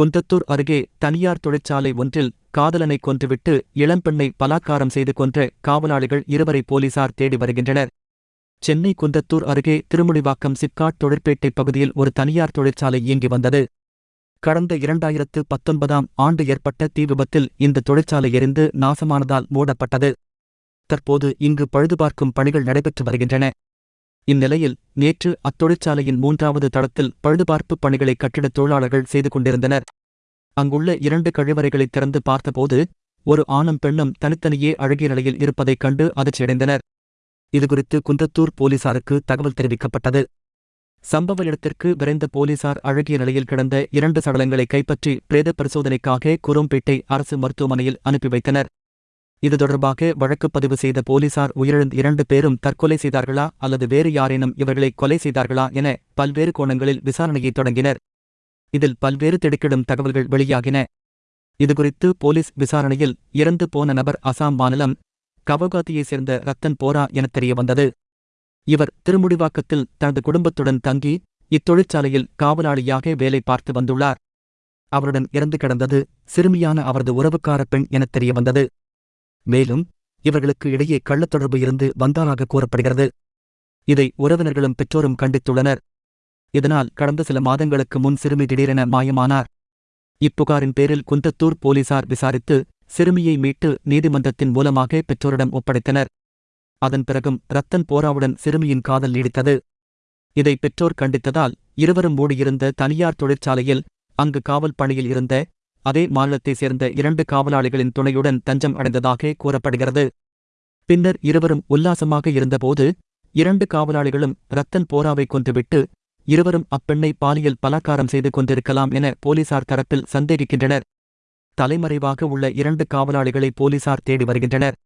குந்தத்தூர் அருகே தனியார் தொழிற்சாலை ஒன்றில் காதலனை கொன்றுவிட்டு இளம்பெண்ணை பலாத்காரம் செய்து கொன்ற காவலாளிகள் இருவரை போலீசார் தேடி வருகின்றனர். சென்னை குந்தத்தூர் அருகே திருமுடிவாக்கம் சிப்காட் தொழிற்பேட்டை பகுதியில் ஒரு தனியார் தொழிற்சாலை இயங்கி வந்தது. கடந்த இரண்டாயிரத்து பத்தொன்பதாம் ஆண்டு ஏற்பட்ட தீ விபத்தில் இந்த தொழிற்சாலை எரிந்து நாசமானதால் மூடப்பட்டது. தற்போது இங்கு பழுதுபார்க்கும் பணிகள் நடைபெற்று வருகின்றன. இந்நிலையில் நேற்று அத்தொழிற்சாலையின் மூன்றாவது தளத்தில் பழுதுபார்ப்பு பணிகளை கட்டிடத் தொழிலாளர்கள் செய்து கொண்டிருந்தனர். அங்குள்ள இரண்டு கழிவறைகளை திறந்து பார்த்தபோது ஒரு ஆணும் பெண்ணும் தனித்தனியே அழகிய நிலையில் இருப்பதைக் கண்டு அதிர்ச்சியடைந்தனர். இதுகுறித்து குன்றத்தூர் போலீசாருக்கு தகவல் தெரிவிக்கப்பட்டது. சம்பவ இடத்திற்கு விரைந்த போலீசார் அழகிய நிலையில் கிடந்த இரண்டு சடலங்களை கைப்பற்றி பிரேத பரிசோதனைக்காக குரோம்பேட்டை அரசு மருத்துவமனையில் அனுப்பி வைத்தனர். இது தொடர்பாக வழக்கு பதிவு செய்த போலீசார் உயிரிழந்த இரண்டு பேரும் தற்கொலை செய்தார்களா அல்லது வேறு யாரேனும் இவர்களை கொலை செய்தார்களா என பல்வேறு கோணங்களில் விசாரணையை தொடங்கினர். இதில் பல்வேறு திடுக்கிடும் தகவல்கள் வெளியாகின. இதுகுறித்து போலீஸ் விசாரணையில் இறந்து போன நபர் அசாம் மாநிலம் கவகாத்தியைச் சேர்ந்த ரத்தன் போரா எனத் தெரியவந்தது. இவர் திருமுடிவாக்கத்தில் தனது குடும்பத்துடன் தங்கி இத்தொழிற்சாலையில் காவலாளியாக வேலை பார்த்து வந்துள்ளார். அவருடன் இறந்து கிடந்தது சிறுமியான அவரது உறவுக்கார பெண் எனத் தெரியவந்தது. மேலும் இவர்களுக்கு இடையே கள்ளத் தொடர்பு இருந்து வந்தாராக கூறப்படுகிறது. இதை உறவினர்களும் பெற்றோரும் கண்டித்துள்ளனர். இதனால் கடந்த சில மாதங்களுக்கு முன் சிறுமி திடீரென மாயமானார். இப்புகாரின் பேரில் குந்தத்தூர் போலீசார் விசாரித்து சிறுமியை மீட்டு நீதிமன்றத்தின் மூலமாக பெற்றோரிடம் ஒப்படைத்தனர். அதன் பிறகும் ரத்தன் போராவுடன் சிறுமியின் காதல் நீடித்தது. இதை பெற்றோர் கண்டித்ததால் இருவரும் மூடியிருந்த தனியார் தொழிற்சாலையில் அங்கு காவல் பணியில் இருந்த அதே மாநிலத்தைச் சேர்ந்த இரண்டு காவலாளிகளின் துணையுடன் தஞ்சம் அடைந்ததாக கூறப்படுகிறது. பின்னர் இருவரும் உல்லாசமாக இருந்தபோது இரண்டு காவலாளிகளும் ரத்தன் போராவை கொன்றுவிட்டு இருவரும் அப்பெண்ணை பாலியல் பலாக்காரம் செய்து கொண்டிருக்கலாம் என போலீசார் தரப்பில் சந்தேகிக்கின்றனர். தலைமறைவாக உள்ள இரண்டு காவலாளிகளை போலீசார் தேடி வருகின்றனர்.